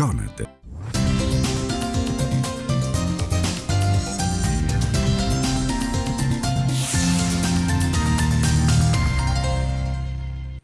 Conad.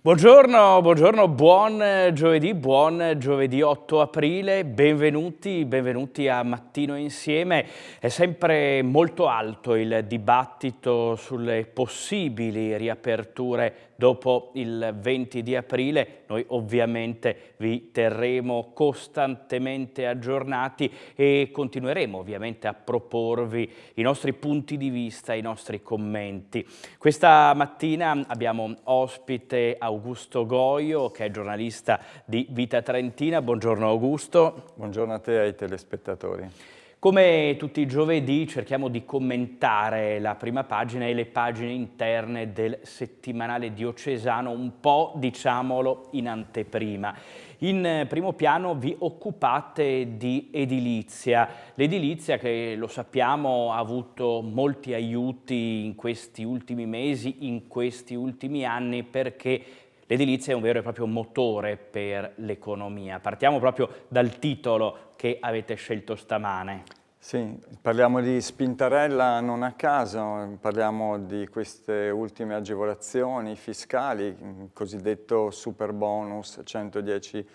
Buongiorno, buongiorno, buon giovedì, buon giovedì 8 aprile, benvenuti, benvenuti a Mattino Insieme. È sempre molto alto il dibattito sulle possibili riaperture dopo il 20 di aprile. Noi ovviamente vi terremo costantemente aggiornati e continueremo ovviamente a proporvi i nostri punti di vista, i nostri commenti. Questa mattina abbiamo ospite Augusto Goio che è giornalista di Vita Trentina. Buongiorno Augusto. Buongiorno a te e ai telespettatori. Come tutti i giovedì cerchiamo di commentare la prima pagina e le pagine interne del settimanale diocesano, un po' diciamolo in anteprima. In primo piano vi occupate di edilizia, l'edilizia che lo sappiamo ha avuto molti aiuti in questi ultimi mesi, in questi ultimi anni perché L'edilizia è un vero e proprio motore per l'economia. Partiamo proprio dal titolo che avete scelto stamane. Sì, parliamo di spintarella non a caso, parliamo di queste ultime agevolazioni fiscali, il cosiddetto super bonus 110%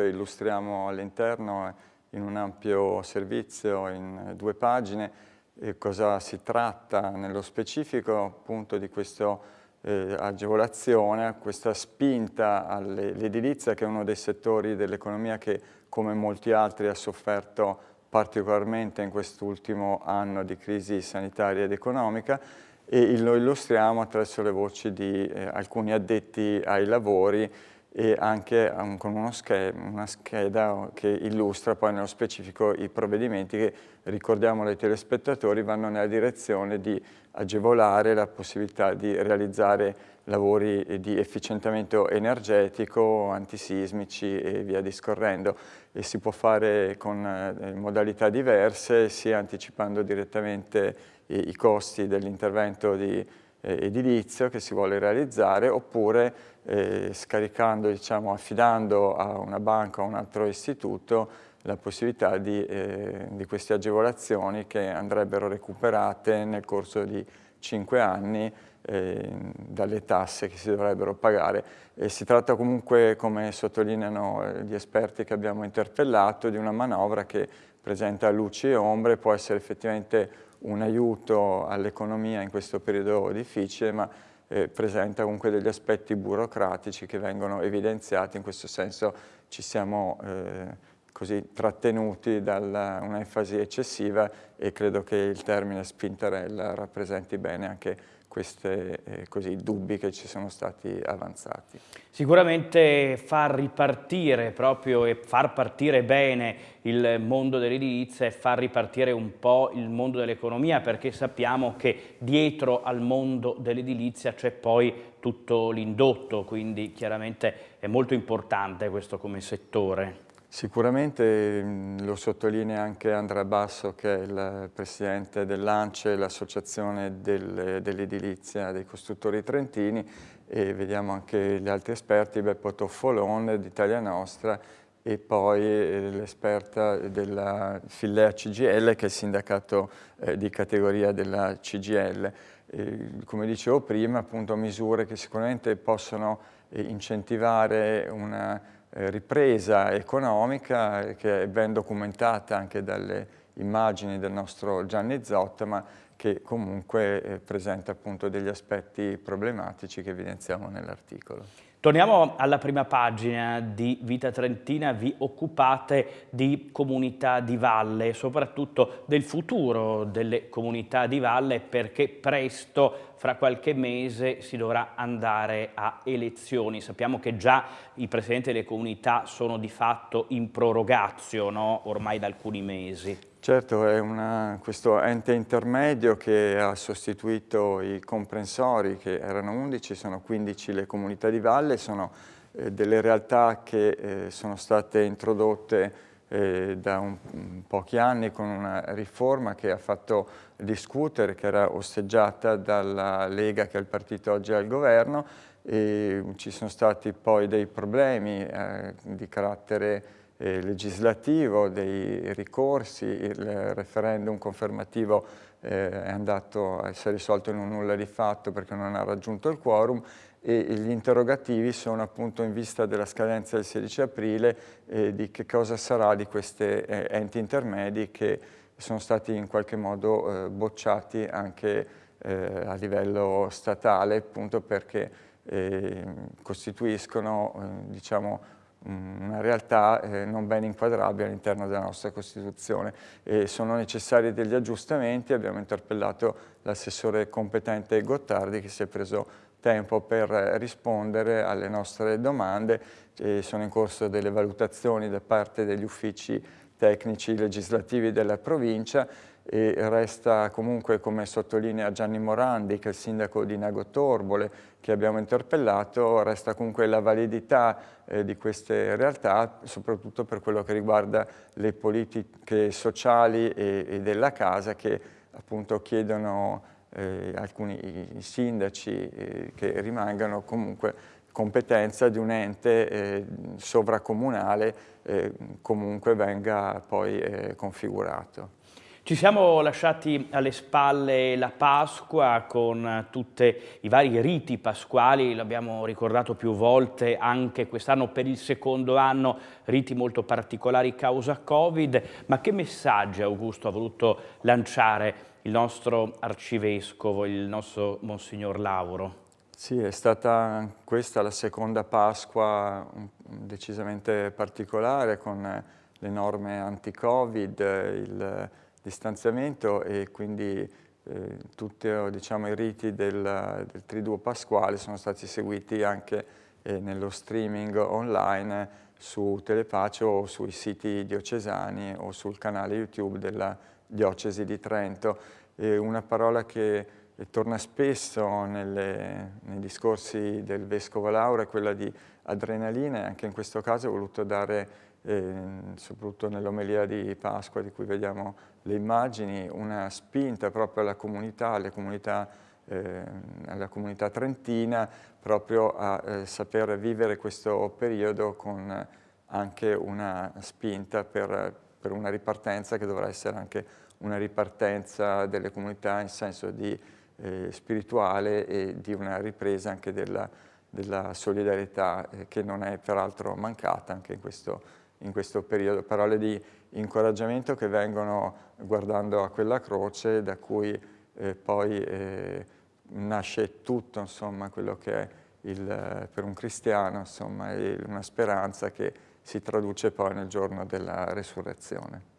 e illustriamo all'interno in un ampio servizio in due pagine cosa si tratta nello specifico appunto di questa eh, agevolazione, questa spinta all'edilizia che è uno dei settori dell'economia che come molti altri ha sofferto particolarmente in quest'ultimo anno di crisi sanitaria ed economica. E lo illustriamo attraverso le voci di eh, alcuni addetti ai lavori e anche um, con schema, una scheda che illustra poi nello specifico i provvedimenti che, ricordiamo ai telespettatori, vanno nella direzione di agevolare la possibilità di realizzare lavori di efficientamento energetico, antisismici e via discorrendo. E si può fare con eh, modalità diverse sia anticipando direttamente i, i costi dell'intervento di eh, edilizio che si vuole realizzare oppure eh, scaricando, diciamo, affidando a una banca o a un altro istituto la possibilità di, eh, di queste agevolazioni che andrebbero recuperate nel corso di cinque anni eh, dalle tasse che si dovrebbero pagare. E si tratta comunque, come sottolineano eh, gli esperti che abbiamo interpellato, di una manovra che presenta luci e ombre, può essere effettivamente un aiuto all'economia in questo periodo difficile, ma eh, presenta comunque degli aspetti burocratici che vengono evidenziati, in questo senso ci siamo eh, così trattenuti da un'enfasi eccessiva e credo che il termine spintarella rappresenti bene anche questi eh, dubbi che ci sono stati avanzati. Sicuramente far ripartire proprio e far partire bene il mondo dell'edilizia e far ripartire un po' il mondo dell'economia perché sappiamo che dietro al mondo dell'edilizia c'è poi tutto l'indotto, quindi chiaramente è molto importante questo come settore. Sicuramente lo sottolinea anche Andrea Basso che è il presidente dell'ANCE, l'associazione del, dell'edilizia dei costruttori trentini e vediamo anche gli altri esperti, Beppo Toffolon d'Italia Nostra e poi eh, l'esperta della Fillea CGL che è il sindacato eh, di categoria della CGL. E, come dicevo prima, appunto misure che sicuramente possono eh, incentivare una ripresa economica che è ben documentata anche dalle immagini del nostro Gianni Zotta, ma che comunque eh, presenta appunto degli aspetti problematici che evidenziamo nell'articolo. Torniamo alla prima pagina di Vita Trentina, vi occupate di comunità di valle, soprattutto del futuro delle comunità di valle perché presto, fra qualche mese, si dovrà andare a elezioni. Sappiamo che già i presidenti delle comunità sono di fatto in prorogazio no? ormai da alcuni mesi. Certo, è una, questo ente intermedio che ha sostituito i comprensori, che erano 11, sono 15 le comunità di valle, sono eh, delle realtà che eh, sono state introdotte eh, da un, pochi anni con una riforma che ha fatto discutere, che era osteggiata dalla Lega, che è il partito oggi al governo, e ci sono stati poi dei problemi eh, di carattere eh, legislativo, dei ricorsi, il referendum confermativo eh, è andato a essere risolto in un nulla di fatto perché non ha raggiunto il quorum e gli interrogativi sono appunto in vista della scadenza del 16 aprile eh, di che cosa sarà di questi eh, enti intermedi che sono stati in qualche modo eh, bocciati anche eh, a livello statale appunto perché eh, costituiscono eh, diciamo, una realtà eh, non ben inquadrabile all'interno della nostra Costituzione e sono necessari degli aggiustamenti. Abbiamo interpellato l'assessore competente Gottardi che si è preso tempo per rispondere alle nostre domande. E sono in corso delle valutazioni da parte degli uffici tecnici legislativi della provincia e resta comunque, come sottolinea Gianni Morandi, che è il sindaco di Nago Torbole, che abbiamo interpellato, resta comunque la validità eh, di queste realtà, soprattutto per quello che riguarda le politiche sociali e, e della casa che appunto chiedono eh, alcuni sindaci eh, che rimangano comunque competenza di un ente eh, sovracomunale eh, comunque venga poi eh, configurato. Ci siamo lasciati alle spalle la Pasqua con tutti i vari riti pasquali, l'abbiamo ricordato più volte anche quest'anno per il secondo anno, riti molto particolari causa Covid, ma che messaggi Augusto ha voluto lanciare il nostro arcivescovo, il nostro Monsignor Lauro? Sì, è stata questa la seconda Pasqua decisamente particolare con le norme anti-Covid, il distanziamento e quindi eh, tutti diciamo, i riti del, del, Triduo Pasquale sono stati seguiti anche eh, nello streaming online su Telepace o sui siti diocesani o sul canale YouTube della Diocesi di Trento. E una parola che torna spesso nelle, nei discorsi del Vescovo Laura è quella di adrenalina e anche in questo caso ho voluto dare eh, soprattutto nell'omelia di Pasqua di cui vediamo le immagini, una spinta proprio alla comunità, alle comunità, eh, alla comunità trentina, proprio a eh, sapere vivere questo periodo con anche una spinta per, per, una ripartenza che dovrà essere anche una ripartenza delle comunità in senso di eh, spirituale e di una ripresa anche della, della solidarietà eh, che non è peraltro mancata anche in questo in questo periodo, parole di incoraggiamento che vengono guardando a quella croce da cui eh, poi eh, nasce tutto, insomma, quello che è il, per un cristiano, insomma, una speranza che si traduce poi nel giorno della resurrezione.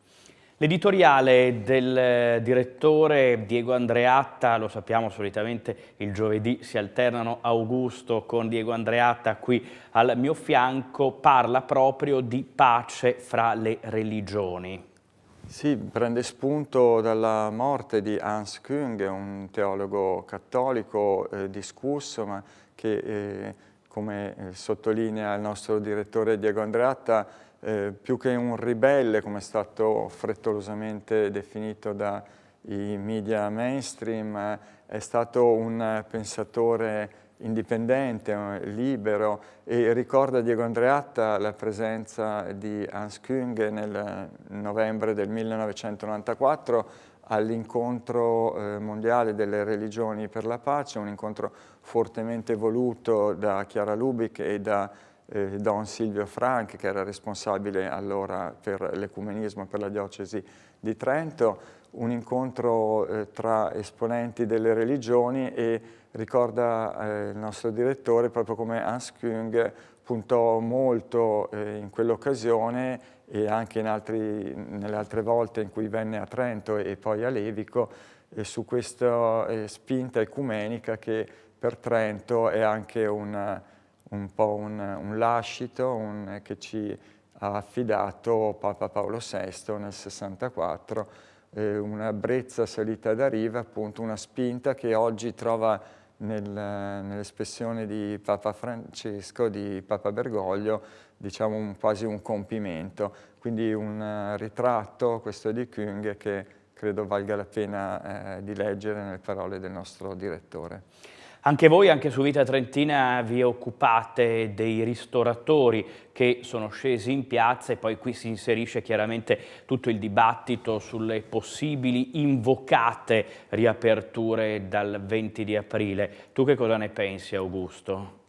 L'editoriale del direttore Diego Andreatta, lo sappiamo solitamente il giovedì si alternano Augusto con Diego Andreatta qui al mio fianco, parla proprio di pace fra le religioni. Sì, prende spunto dalla morte di Hans Küng, un teologo cattolico eh, discusso, ma che, eh, come eh, sottolinea il nostro direttore Diego Andreatta, eh, più che un ribelle, come è stato frettolosamente definito dai media mainstream, è stato un pensatore indipendente, libero e ricorda Diego Andreatta la presenza di Hans Küng nel novembre del 1994 all'incontro eh, mondiale delle religioni per la pace, un incontro fortemente voluto da Chiara Lubic e da eh, Don Silvio Frank, che era responsabile allora per l'ecumenismo per la diocesi di Trento, un incontro eh, tra esponenti delle religioni e ricorda eh, il nostro direttore proprio come Hans Küng puntò molto eh, in quell'occasione e anche altri, nelle altre volte in cui venne a Trento e poi a Levico eh, su questa eh, spinta ecumenica che per Trento è anche una, un po' un, un lascito un, che ci ha affidato Papa Paolo VI nel 64, eh, una brezza salita da riva, appunto una spinta che oggi trova nel, nell'espressione di Papa Francesco, di Papa Bergoglio, diciamo un, quasi un compimento. Quindi un uh, ritratto, questo di Küng, che credo valga la pena eh, di leggere nelle parole del nostro direttore. Anche voi, anche su Vita Trentina, vi occupate dei ristoratori che sono scesi in piazza e poi qui si inserisce chiaramente tutto il dibattito sulle possibili invocate riaperture dal 20 di aprile. Tu che cosa ne pensi, Augusto?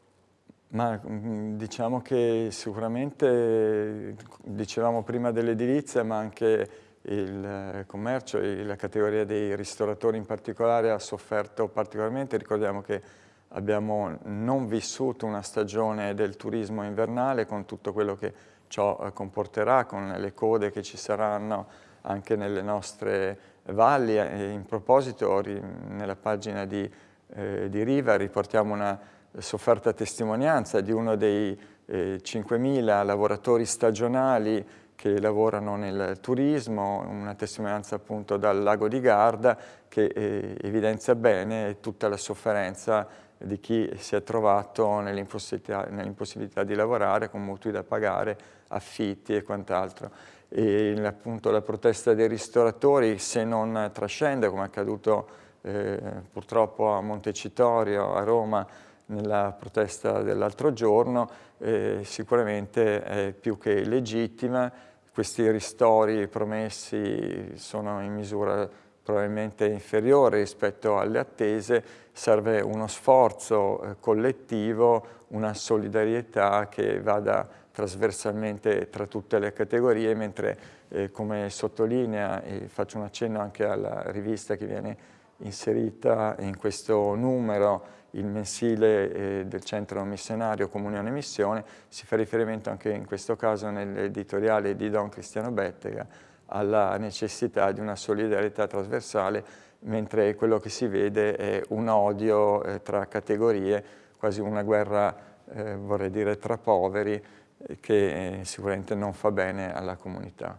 Ma mm, diciamo che sicuramente, dicevamo prima dell'edilizia, ma anche il eh, commercio e la categoria dei ristoratori in particolare ha sofferto particolarmente. Ricordiamo che abbiamo non vissuto una stagione del turismo invernale con tutto quello che ciò eh, comporterà, con le code che ci saranno anche nelle nostre valli. In proposito, nella pagina di, eh, di Riva riportiamo una sofferta testimonianza di uno dei eh, 5.000 lavoratori stagionali che lavorano nel turismo, una testimonianza appunto dal lago di Garda che eh, evidenzia bene tutta la sofferenza di chi si è trovato nell'impossibilità nell di lavorare con mutui da pagare, affitti e quant'altro. E appunto la protesta dei ristoratori se non trascende come è accaduto eh, purtroppo a Montecitorio, a Roma, nella protesta dell'altro giorno, eh, sicuramente è più che legittima. Questi ristori promessi sono in misura probabilmente inferiore rispetto alle attese, serve uno sforzo eh, collettivo, una solidarietà che vada trasversalmente tra tutte le categorie, mentre eh, come sottolinea, e faccio un accenno anche alla rivista che viene inserita in questo numero, il mensile eh, del centro missionario Comunione Missione, si fa riferimento anche in questo caso nell'editoriale di Don Cristiano Bettega alla necessità di una solidarietà trasversale, mentre quello che si vede è un odio eh, tra categorie, quasi una guerra, eh, vorrei dire, tra poveri, eh, che eh, sicuramente non fa bene alla comunità.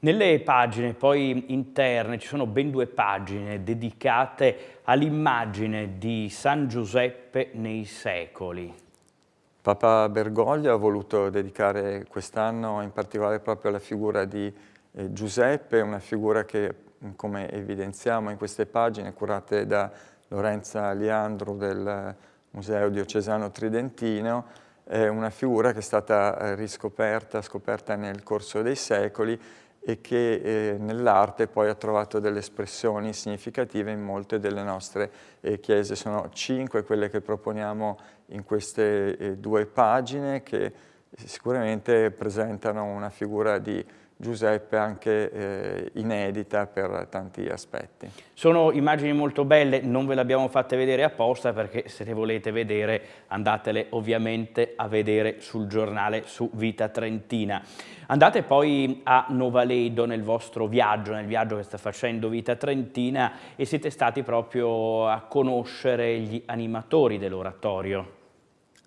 Nelle pagine poi interne ci sono ben due pagine dedicate all'immagine di San Giuseppe nei secoli. Papa Bergoglio ha voluto dedicare quest'anno in particolare proprio alla figura di eh, Giuseppe, una figura che, come evidenziamo in queste pagine, curate da Lorenza Liandro del Museo Diocesano Tridentino, è una figura che è stata eh, riscoperta, scoperta nel corso dei secoli e che eh, nell'arte poi ha trovato delle espressioni significative in molte delle nostre eh, chiese. Sono cinque quelle che proponiamo in queste eh, due pagine che sicuramente presentano una figura di Giuseppe anche eh, inedita per tanti aspetti. Sono immagini molto belle, non ve le abbiamo fatte vedere apposta perché se le volete vedere andatele ovviamente a vedere sul giornale su Vita Trentina. Andate poi a Novaledo nel vostro viaggio, nel viaggio che sta facendo Vita Trentina e siete stati proprio a conoscere gli animatori dell'oratorio.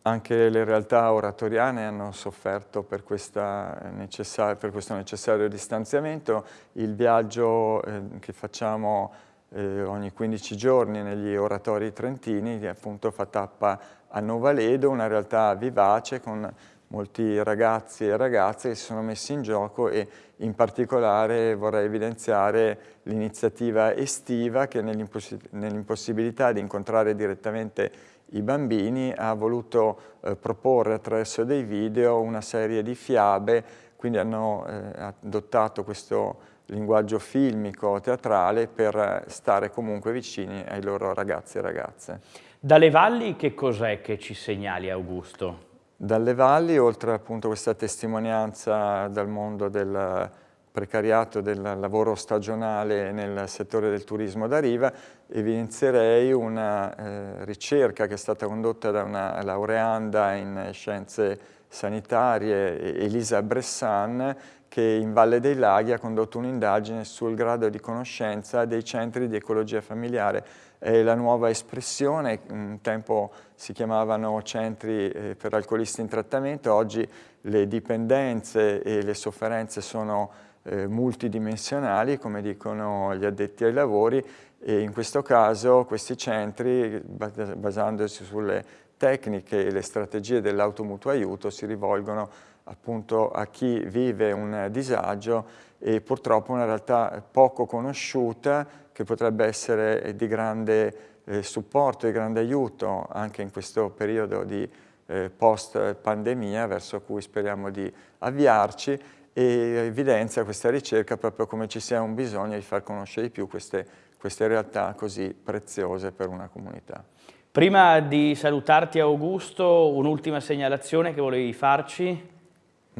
Anche le realtà oratoriane hanno sofferto per, per questo necessario distanziamento. Il viaggio eh, che facciamo eh, ogni 15 giorni negli oratori trentini appunto fa tappa a Novaledo, una realtà vivace con molti ragazzi e ragazze che si sono messi in gioco e in particolare vorrei evidenziare l'iniziativa estiva che nell'impossibilità di incontrare direttamente i bambini ha voluto eh, proporre attraverso dei video una serie di fiabe, quindi hanno eh, adottato questo linguaggio filmico, teatrale, per stare comunque vicini ai loro ragazzi e ragazze. Dalle valli che cos'è che ci segnali Augusto? Dalle valli, oltre appunto questa testimonianza dal mondo del precariato del lavoro stagionale nel settore del turismo da riva, evidenzierei una eh, ricerca che è stata condotta da una laureanda in scienze sanitarie, Elisa Bressan, che in Valle dei Laghi ha condotto un'indagine sul grado di conoscenza dei centri di ecologia familiare. È la nuova espressione, un tempo si chiamavano centri eh, per alcolisti in trattamento, oggi le dipendenze e le sofferenze sono eh, multidimensionali, come dicono gli addetti ai lavori, e in questo caso questi centri, basandosi sulle tecniche e le strategie dell'automutuo aiuto, si rivolgono appunto a chi vive un disagio e purtroppo una realtà poco conosciuta che potrebbe essere di grande eh, supporto e grande aiuto anche in questo periodo di eh, post pandemia verso cui speriamo di avviarci e evidenzia questa ricerca proprio come ci sia un bisogno di far conoscere di più queste, queste realtà così preziose per una comunità. Prima di salutarti Augusto, un'ultima segnalazione che volevi farci?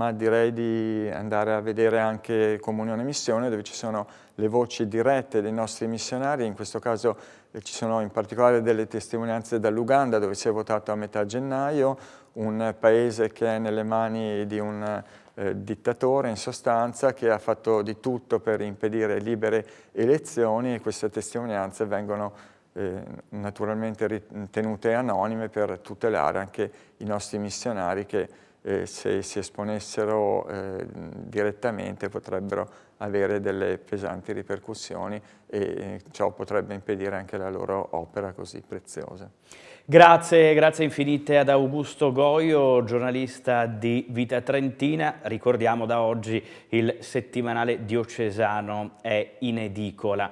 Ma direi di andare a vedere anche Comunione Missione dove ci sono le voci dirette dei nostri missionari, in questo caso eh, ci sono in particolare delle testimonianze dall'Uganda dove si è votato a metà gennaio, un paese che è nelle mani di un eh, dittatore in sostanza che ha fatto di tutto per impedire libere elezioni e queste testimonianze vengono eh, naturalmente ritenute anonime per tutelare anche i nostri missionari che eh, se si esponessero eh, direttamente potrebbero avere delle pesanti ripercussioni e eh, ciò potrebbe impedire anche la loro opera così preziosa. Grazie, grazie infinite ad Augusto Goio, giornalista di Vita Trentina. Ricordiamo da oggi il settimanale diocesano è in edicola.